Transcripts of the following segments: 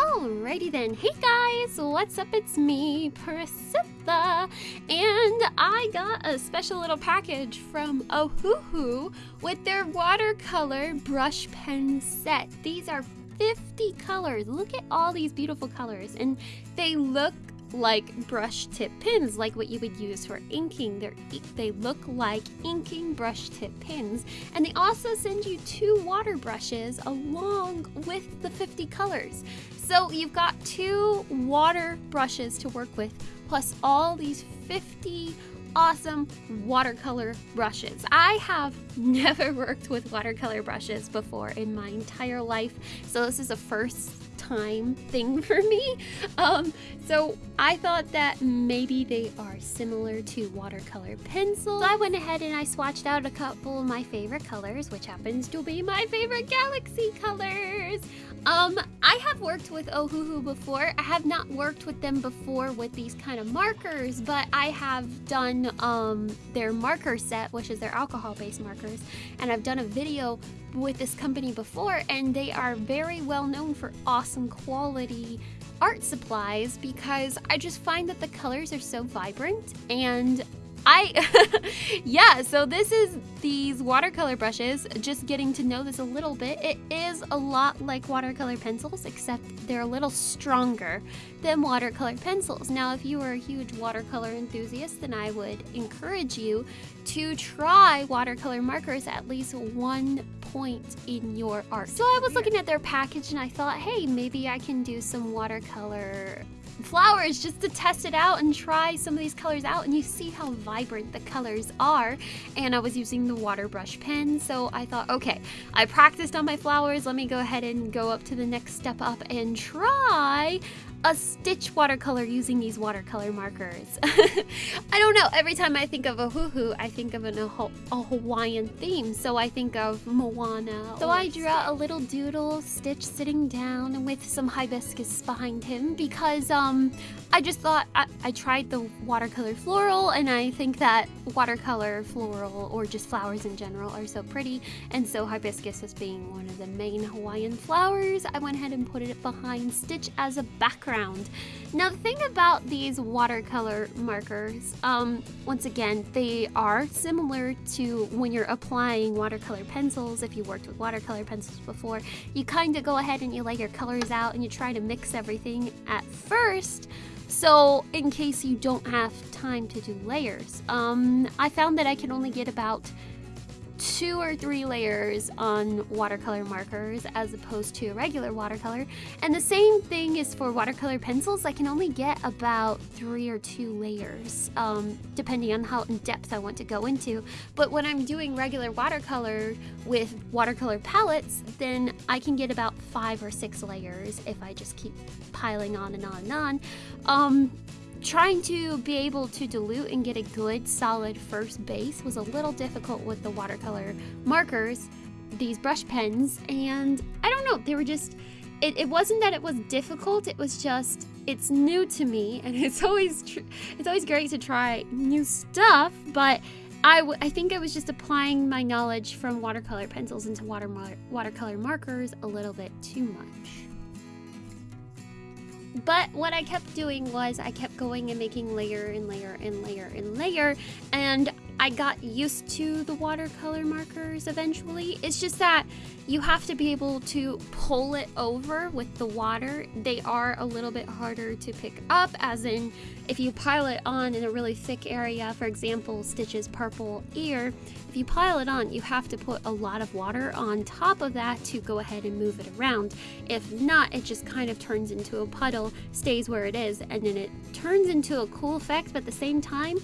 Alrighty then. Hey guys, what's up? It's me, Priscilla, and I got a special little package from Ohuhu with their watercolor brush pen set. These are 50 colors. Look at all these beautiful colors, and they look like brush tip pins, like what you would use for inking. They're, they look like inking brush tip pins. And they also send you two water brushes along with the 50 colors. So you've got two water brushes to work with, plus all these 50 awesome watercolor brushes. I have never worked with watercolor brushes before in my entire life, so this is a first time thing for me. Um, so I thought that maybe they are similar to watercolor pencils. So I went ahead and I swatched out a couple of my favorite colors, which happens to be my favorite galaxy colors. Um, I have worked with Ohuhu before. I have not worked with them before with these kind of markers, but I have done um, their marker set, which is their alcohol-based markers, and I've done a video with this company before, and they are very well known for awesome quality art supplies because I just find that the colors are so vibrant and I, yeah, so this is these watercolor brushes, just getting to know this a little bit. It is a lot like watercolor pencils, except they're a little stronger than watercolor pencils. Now, if you are a huge watercolor enthusiast, then I would encourage you to try watercolor markers at least one point in your art. So I was looking at their package and I thought, hey, maybe I can do some watercolor flowers just to test it out and try some of these colors out and you see how vibrant the colors are. And I was using the water brush pen so I thought okay I practiced on my flowers. Let me go ahead and go up to the next step up and try a stitch watercolor using these watercolor markers. I don't know, every time I think of Ohuhu, I think of an, a, a Hawaiian theme, so I think of Moana. So I drew out a little doodle, Stitch sitting down with some hibiscus behind him because um, I just thought I, I tried the watercolor floral and I think that watercolor floral or just flowers in general are so pretty and so hibiscus as being one of the main Hawaiian flowers, I went ahead and put it behind Stitch as a background background. Now the thing about these watercolor markers, um, once again, they are similar to when you're applying watercolor pencils, if you worked with watercolor pencils before, you kind of go ahead and you lay your colors out and you try to mix everything at first, so in case you don't have time to do layers. Um, I found that I can only get about two or three layers on watercolor markers as opposed to a regular watercolor. And the same thing is for watercolor pencils. I can only get about three or two layers, um, depending on how in depth I want to go into. But when I'm doing regular watercolor with watercolor palettes, then I can get about five or six layers if I just keep piling on and on and on. Um, Trying to be able to dilute and get a good solid first base was a little difficult with the watercolor markers, these brush pens, and I don't know, they were just, it, it wasn't that it was difficult, it was just, it's new to me, and it's always, it's always great to try new stuff, but I, I think I was just applying my knowledge from watercolor pencils into water watercolor markers a little bit too much. But what I kept doing was I kept going and making layer and layer and layer and layer and I got used to the watercolor markers eventually. It's just that you have to be able to pull it over with the water. They are a little bit harder to pick up, as in if you pile it on in a really thick area, for example, Stitch's purple ear, if you pile it on, you have to put a lot of water on top of that to go ahead and move it around. If not, it just kind of turns into a puddle, stays where it is, and then it turns into a cool effect, but at the same time,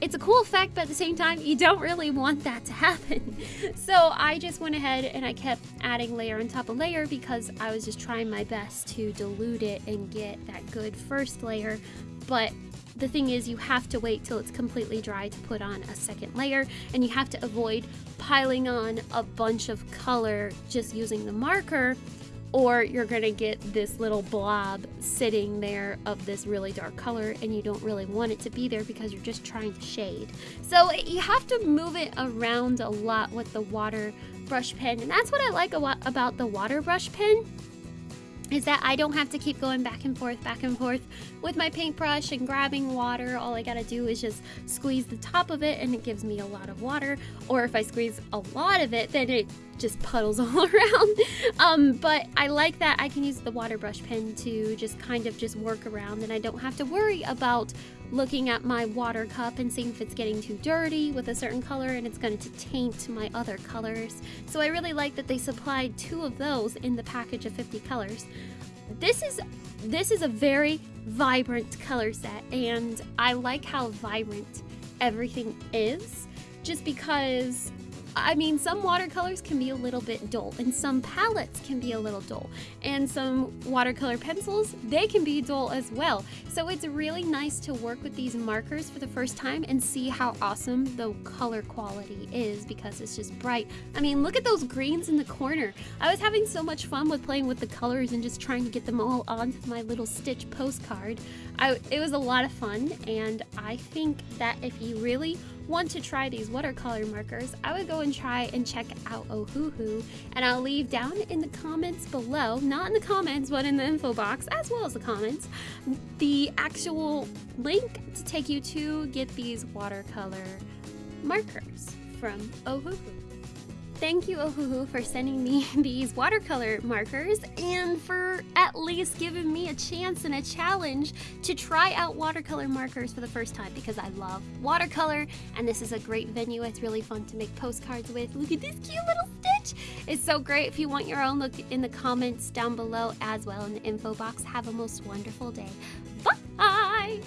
it's a cool effect, but at the same time, you don't really want that to happen. so I just went ahead and I kept adding layer on top of layer because I was just trying my best to dilute it and get that good first layer. But the thing is you have to wait till it's completely dry to put on a second layer and you have to avoid piling on a bunch of color just using the marker or you're gonna get this little blob sitting there of this really dark color and you don't really want it to be there because you're just trying to shade. So you have to move it around a lot with the water brush pen and that's what I like about the water brush pen is that I don't have to keep going back and forth, back and forth with my paintbrush and grabbing water. All I gotta do is just squeeze the top of it and it gives me a lot of water. Or if I squeeze a lot of it, then it just puddles all around. Um, but I like that I can use the water brush pen to just kind of just work around and I don't have to worry about looking at my water cup and seeing if it's getting too dirty with a certain color and it's going to taint my other colors. So I really like that they supplied two of those in the package of 50 colors. This is this is a very vibrant color set and I like how vibrant everything is just because I mean, some watercolors can be a little bit dull, and some palettes can be a little dull, and some watercolor pencils, they can be dull as well. So it's really nice to work with these markers for the first time and see how awesome the color quality is because it's just bright. I mean, look at those greens in the corner. I was having so much fun with playing with the colors and just trying to get them all onto my little stitch postcard. I, it was a lot of fun, and I think that if you really want to try these watercolor markers, I would go and try and check out Ohuhu, and I'll leave down in the comments below, not in the comments, but in the info box, as well as the comments, the actual link to take you to get these watercolor markers from Ohuhu. Thank you, Ohuhu, for sending me these watercolor markers and for at least giving me a chance and a challenge to try out watercolor markers for the first time because I love watercolor and this is a great venue. It's really fun to make postcards with. Look at this cute little stitch. It's so great. If you want your own, look in the comments down below as well in the info box. Have a most wonderful day. Bye!